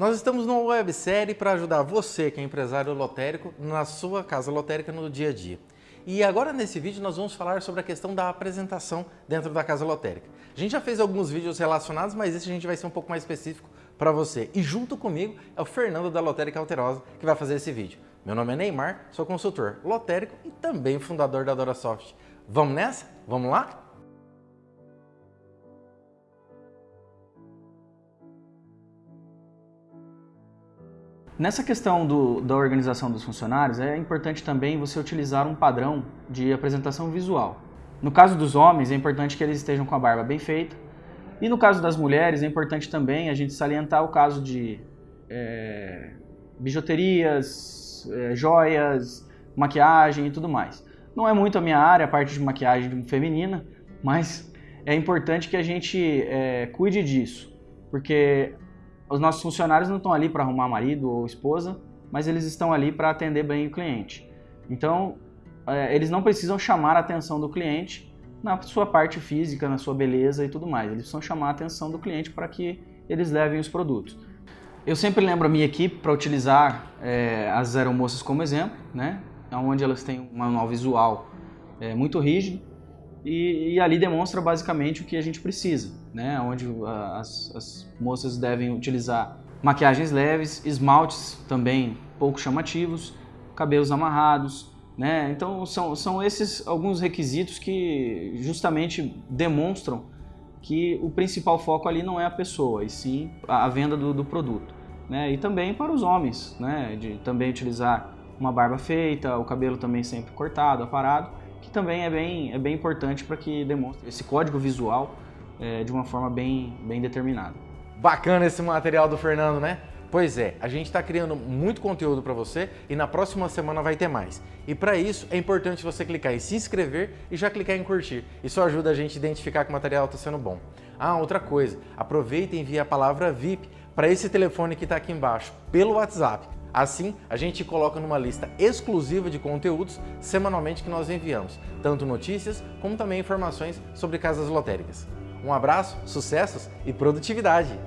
Nós estamos numa websérie para ajudar você, que é empresário lotérico, na sua casa lotérica no dia a dia. E agora nesse vídeo nós vamos falar sobre a questão da apresentação dentro da casa lotérica. A gente já fez alguns vídeos relacionados, mas esse a gente vai ser um pouco mais específico para você. E junto comigo é o Fernando da Lotérica Alterosa que vai fazer esse vídeo. Meu nome é Neymar, sou consultor lotérico e também fundador da DoraSoft. Vamos nessa? Vamos lá? Nessa questão do, da organização dos funcionários, é importante também você utilizar um padrão de apresentação visual. No caso dos homens, é importante que eles estejam com a barba bem feita. E no caso das mulheres, é importante também a gente salientar o caso de é, bijuterias, é, joias, maquiagem e tudo mais. Não é muito a minha área, a parte de maquiagem feminina, mas é importante que a gente é, cuide disso, porque os nossos funcionários não estão ali para arrumar marido ou esposa, mas eles estão ali para atender bem o cliente. Então, é, eles não precisam chamar a atenção do cliente na sua parte física, na sua beleza e tudo mais. Eles precisam chamar a atenção do cliente para que eles levem os produtos. Eu sempre lembro a minha equipe para utilizar é, as aeromoças como exemplo, né? onde elas têm um manual visual é, muito rígido, e, e, ali demonstra basicamente o que a gente precisa, né? onde as, as moças devem utilizar maquiagens leves, esmaltes também pouco chamativos, cabelos amarrados, né? Então são, são esses alguns requisitos que justamente demonstram que o principal foco ali não é a pessoa, e sim a, venda do, do produto. Né? E também para os homens, né? de também utilizar uma barba feita, o cabelo também sempre cortado, aparado, que também é bem, é bem importante para que demonstre esse código visual é, de uma forma bem, bem determinada. Bacana esse material do Fernando, né? Pois é, a gente está criando muito conteúdo para você e na próxima semana vai ter mais. E para isso é importante você clicar em se inscrever e já clicar em curtir. Isso ajuda a gente a identificar que o material está sendo bom. Ah, outra coisa, aproveita e envie a palavra VIP para esse telefone que está aqui embaixo, pelo WhatsApp. Assim, a gente coloca numa lista exclusiva de conteúdos semanalmente que nós enviamos, tanto notícias como também informações sobre casas lotéricas. Um abraço, sucessos e produtividade!